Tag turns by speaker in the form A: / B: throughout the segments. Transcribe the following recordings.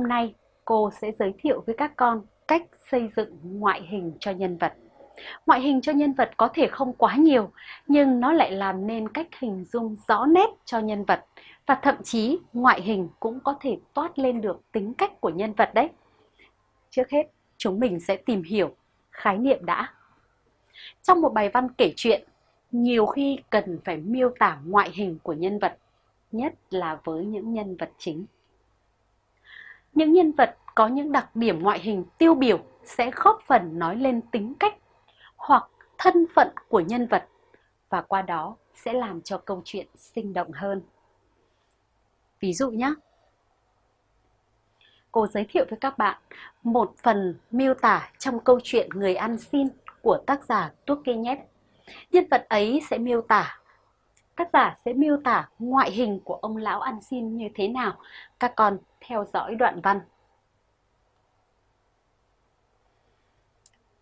A: Hôm nay, cô sẽ giới thiệu với các con cách xây dựng ngoại hình cho nhân vật. Ngoại hình cho nhân vật có thể không quá nhiều, nhưng nó lại làm nên cách hình dung rõ nét cho nhân vật và thậm chí ngoại hình cũng có thể toát lên được tính cách của nhân vật đấy. Trước hết, chúng mình sẽ tìm hiểu khái niệm đã. Trong một bài văn kể chuyện, nhiều khi cần phải miêu tả ngoại hình của nhân vật, nhất là với những nhân vật chính. Những nhân vật có những đặc điểm ngoại hình tiêu biểu sẽ góp phần nói lên tính cách hoặc thân phận của nhân vật và qua đó sẽ làm cho câu chuyện sinh động hơn. Ví dụ nhé, cô giới thiệu với các bạn một phần miêu tả trong câu chuyện Người ăn xin của tác giả Turgenev. Nhân vật ấy sẽ miêu tả tác giả sẽ miêu tả ngoại hình của ông lão ăn xin như thế nào. Các con theo dõi đoạn văn.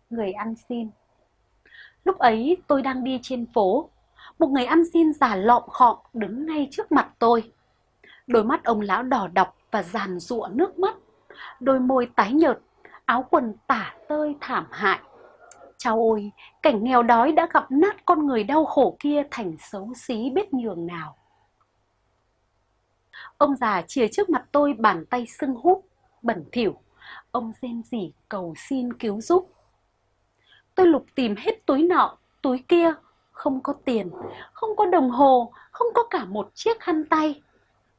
A: Người ăn xin Lúc ấy tôi đang đi trên phố, một người ăn xin già lọm khọm đứng ngay trước mặt tôi. Đôi mắt ông lão đỏ đọc và giàn giụa nước mắt, đôi môi tái nhợt, áo quần tả tơi thảm hại. Chào ôi, cảnh nghèo đói đã gặp nát con người đau khổ kia thành xấu xí biết nhường nào. Ông già chìa trước mặt tôi bàn tay sưng húp, bẩn thỉu. Ông rên rỉ cầu xin cứu giúp. Tôi lục tìm hết túi nọ, túi kia, không có tiền, không có đồng hồ, không có cả một chiếc khăn tay.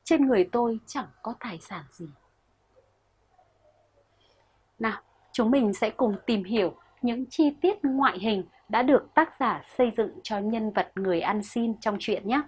A: Trên người tôi chẳng có tài sản gì. Nào, chúng mình sẽ cùng tìm hiểu những chi tiết ngoại hình đã được tác giả xây dựng cho nhân vật người ăn xin trong truyện nhé.